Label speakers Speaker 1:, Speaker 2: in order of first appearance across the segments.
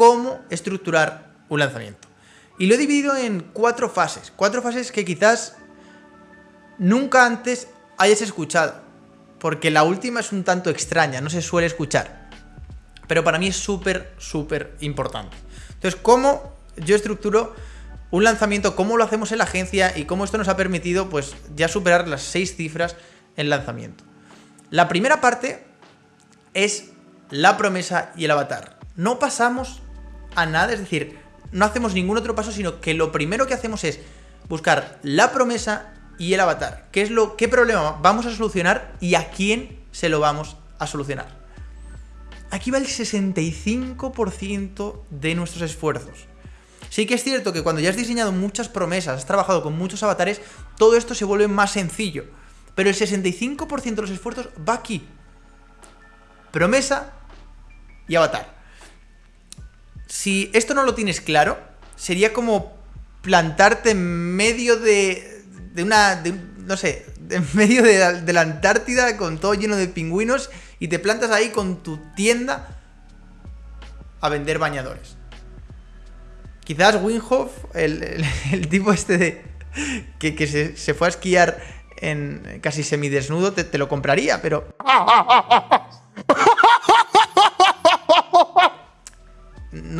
Speaker 1: cómo estructurar un lanzamiento. Y lo he dividido en cuatro fases. Cuatro fases que quizás nunca antes hayas escuchado. Porque la última es un tanto extraña, no se suele escuchar. Pero para mí es súper, súper importante. Entonces, ¿cómo yo estructuro un lanzamiento? ¿Cómo lo hacemos en la agencia? Y cómo esto nos ha permitido, pues, ya superar las seis cifras en lanzamiento. La primera parte es la promesa y el avatar. No pasamos a nada, es decir, no hacemos ningún otro paso, sino que lo primero que hacemos es buscar la promesa y el avatar. ¿Qué es lo qué problema vamos a solucionar y a quién se lo vamos a solucionar? Aquí va el 65% de nuestros esfuerzos. Sí que es cierto que cuando ya has diseñado muchas promesas, has trabajado con muchos avatares, todo esto se vuelve más sencillo. Pero el 65% de los esfuerzos va aquí. Promesa y avatar. Si esto no lo tienes claro, sería como plantarte en medio de, de una... no sé, en medio de la, Antártida con todo lleno de pingüinos y te plantas ahí con tu tienda a vender bañadores. Quizás Winhoff, el, tipo este de... que, se, fue a esquiar en casi semidesnudo, te, te lo compraría, pero...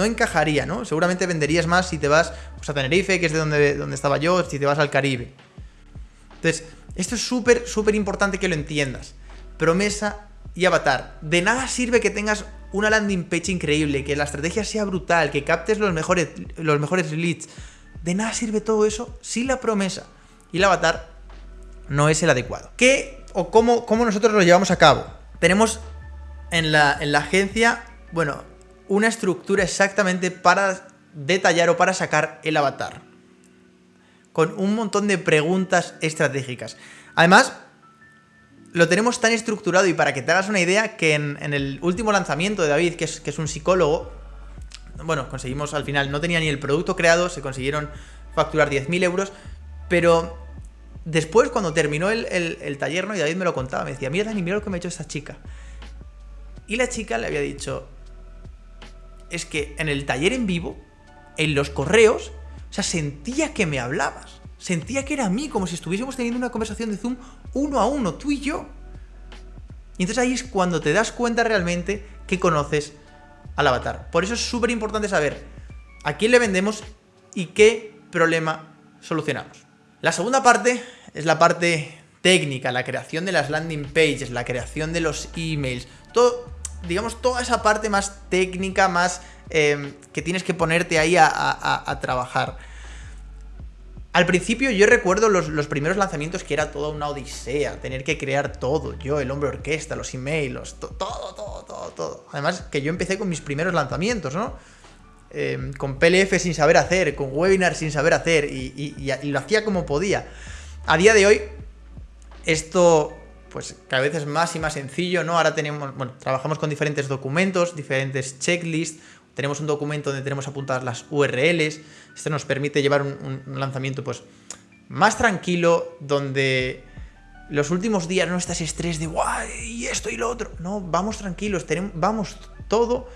Speaker 1: no encajaría, ¿no? Seguramente venderías más si te vas pues, a Tenerife, que es de donde, donde estaba yo, si te vas al Caribe. Entonces, esto es súper, súper importante que lo entiendas. Promesa y avatar. De nada sirve que tengas una landing page increíble, que la estrategia sea brutal, que captes los mejores, los mejores leads. De nada sirve todo eso si la promesa y el avatar no es el adecuado. ¿Qué o cómo, cómo nosotros lo llevamos a cabo? Tenemos en la, en la agencia, bueno, una estructura exactamente para detallar o para sacar el avatar. Con un montón de preguntas estratégicas. Además, lo tenemos tan estructurado y para que te hagas una idea que en, el último lanzamiento de David, que es, que es un psicólogo, bueno, conseguimos al final, no tenía ni el producto creado, se consiguieron facturar 10.000 euros, pero después cuando terminó el, taller, ¿no? Y David me lo contaba, me decía, mira Dani, mira lo que me ha hecho esta chica. Y la chica le había dicho, es que en el taller en vivo, en los correos, o sea, sentía que me hablabas. Sentía que era a mí, como si estuviésemos teniendo una conversación de Zoom uno a uno, tú y yo. Y entonces ahí es cuando te das cuenta realmente que conoces al avatar. Por eso es súper importante saber a quién le vendemos y qué problema solucionamos. La segunda parte es la parte técnica, la creación de las landing pages, la creación de los emails, todo, digamos, toda esa parte más técnica, más eh, que tienes que ponerte ahí a, trabajar. Al principio yo recuerdo los, primeros lanzamientos que era toda una odisea, tener que crear todo, yo, el hombre orquesta, los emails, todo, todo, todo, todo. Además que yo empecé con mis primeros lanzamientos, ¿no? Eh, con PLF sin saber hacer, con webinar sin saber hacer y lo hacía como podía. A día de hoy, esto pues cada vez es más y más sencillo, ¿no? Ahora tenemos, bueno, trabajamos con diferentes documentos, diferentes checklists, tenemos un documento donde tenemos apuntadas las URLs, esto nos permite llevar un, lanzamiento pues más tranquilo, donde los últimos días no estás estrés de guay, y esto y lo otro, no, vamos tranquilos, tenemos, vamos todo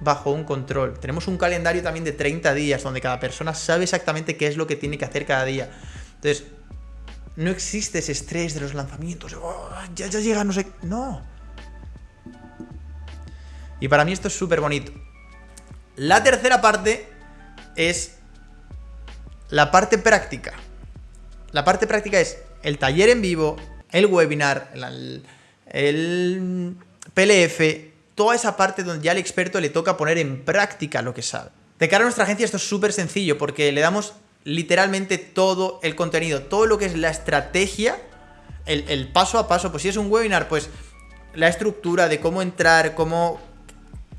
Speaker 1: bajo un control. Tenemos un calendario también de 30 días donde cada persona sabe exactamente qué es lo que tiene que hacer cada día. Entonces, no existe ese estrés de los lanzamientos. Oh, ya, ya llega, no sé. No. Y para mí esto es súper bonito. La tercera parte es la parte práctica. La parte práctica es el taller en vivo, el webinar, el, el PLF, toda esa parte donde ya al experto le toca poner en práctica lo que sabe. De cara a nuestra agencia esto es súper sencillo porque le damos literalmente todo el contenido, todo lo que es la estrategia, el, paso a paso, pues si es un webinar, pues la estructura de cómo entrar, cómo,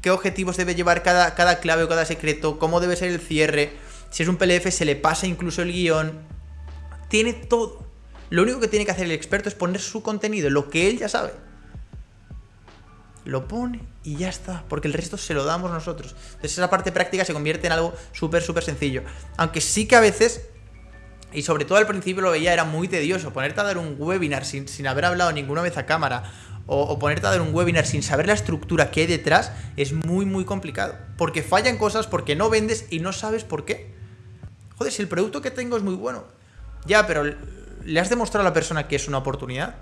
Speaker 1: qué objetivos debe llevar cada, cada clave o cada secreto, cómo debe ser el cierre, si es un PLF se le pasa incluso el guion, tiene todo. Lo único que tiene que hacer el experto es poner su contenido, lo que él ya sabe lo pone y ya está, porque el resto se lo damos nosotros. Entonces esa parte práctica se convierte en algo súper, súper sencillo. Aunque sí que a veces, y sobre todo al principio lo veía, era muy tedioso, ponerte a dar un webinar sin, sin haber hablado ninguna vez a cámara, o, ponerte a dar un webinar sin saber la estructura que hay detrás es muy, muy complicado. Porque fallan cosas, porque no vendes y no sabes por qué. Joder, si el producto que tengo es muy bueno. Ya, pero ¿le has demostrado a la persona que es una oportunidad?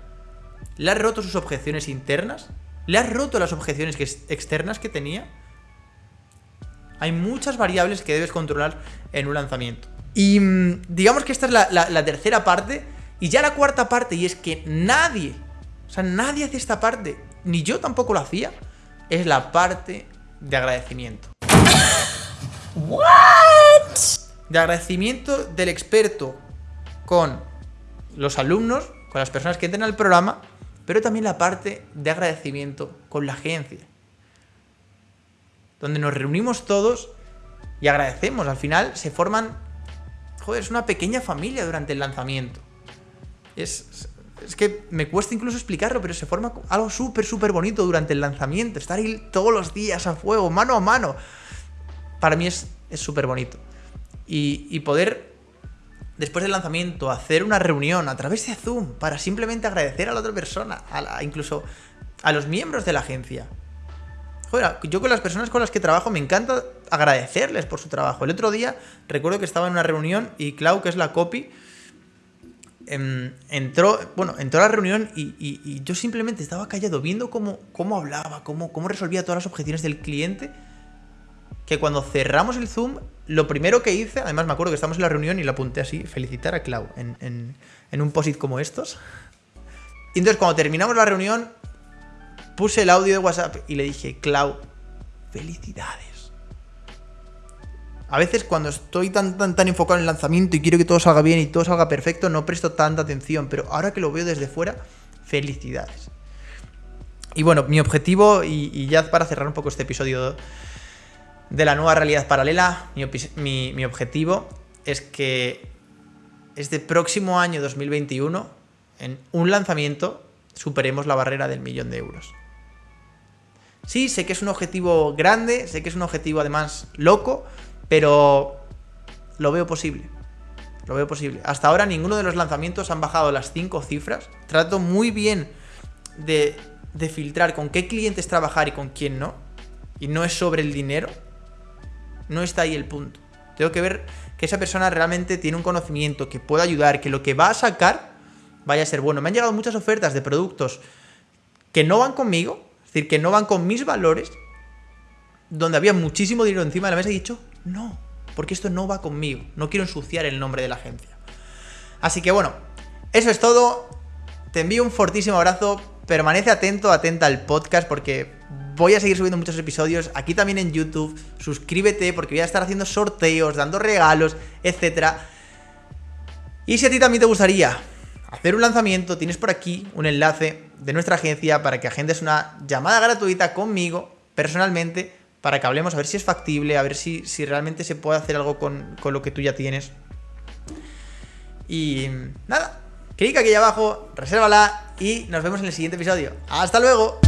Speaker 1: ¿Le has roto sus objeciones internas? ¿Le has roto las objeciones externas que tenía? Hay muchas variables que debes controlar en un lanzamiento. Y mm, digamos que esta es la tercera parte. Y ya la cuarta parte, y es que nadie o sea, nadie hace esta parte, ni yo tampoco lo hacía, es la parte de agradecimiento. ¿What? De agradecimiento del experto con los alumnos, con las personas que entran al programa, pero también la parte de agradecimiento con la agencia. Donde nos reunimos todos y agradecemos. Al final se forman, joder, es una pequeña familia durante el lanzamiento. Es, es que me cuesta incluso explicarlo, pero se forma algo súper, súper bonito durante el lanzamiento. Estar ahí todos los días a fuego, mano a mano. Para mí es súper bonito. Y, poder, después del lanzamiento, hacer una reunión a través de Zoom para simplemente agradecer a la otra persona, incluso a los miembros de la agencia. Joder, yo con las personas con las que trabajo me encanta agradecerles por su trabajo. El otro día recuerdo que estaba en una reunión y Clau, que es la copy, Em, entró, bueno, entró a la reunión y, yo simplemente estaba callado viendo cómo, cómo hablaba, cómo, cómo resolvía todas las objeciones del cliente. Que cuando cerramos el Zoom, lo primero que hice, además me acuerdo que estábamos en la reunión y la apunté así, felicitar a Clau en, un posit como estos. Y entonces cuando terminamos la reunión, puse el audio de WhatsApp y le dije, Clau, felicidades. A veces cuando estoy tan, tan, tan enfocado en el lanzamiento y quiero que todo salga bien y todo salga perfecto, no presto tanta atención, pero ahora que lo veo desde fuera, felicidades. Y bueno, mi objetivo, y, ya para cerrar un poco este episodio de la nueva realidad paralela, mi, objetivo es que este próximo año 2021, en un lanzamiento, superemos la barrera del millón de euros. Sí, sé que es un objetivo grande, sé que es un objetivo además loco, pero lo veo posible. Lo veo posible. Hasta ahora ninguno de los lanzamientos han bajado las 5 cifras. Trato muy bien de filtrar con qué clientes trabajar y con quién no. Y no es sobre el dinero. No está ahí el punto. Tengo que ver que esa persona realmente tiene un conocimiento, que pueda ayudar, que lo que va a sacar vaya a ser bueno. Me han llegado muchas ofertas de productos que no van conmigo, es decir, que no van con mis valores, donde había muchísimo dinero encima de la mesa y he dicho, no, porque esto no va conmigo. No quiero ensuciar el nombre de la agencia. Así que bueno, eso es todo. Te envío un fortísimo abrazo. Permanece atento, atenta al podcast porque voy a seguir subiendo muchos episodios aquí también en YouTube. Suscríbete porque voy a estar haciendo sorteos, dando regalos, etc. Y si a ti también te gustaría hacer un lanzamiento, tienes por aquí un enlace de nuestra agencia para que agendes una llamada gratuita conmigo personalmente para que hablemos, a ver si es factible, a ver si, si realmente se puede hacer algo con, con lo que tú ya tienes. Y nada, clic aquí abajo, resérvala y nos vemos en el siguiente episodio. ¡Hasta luego!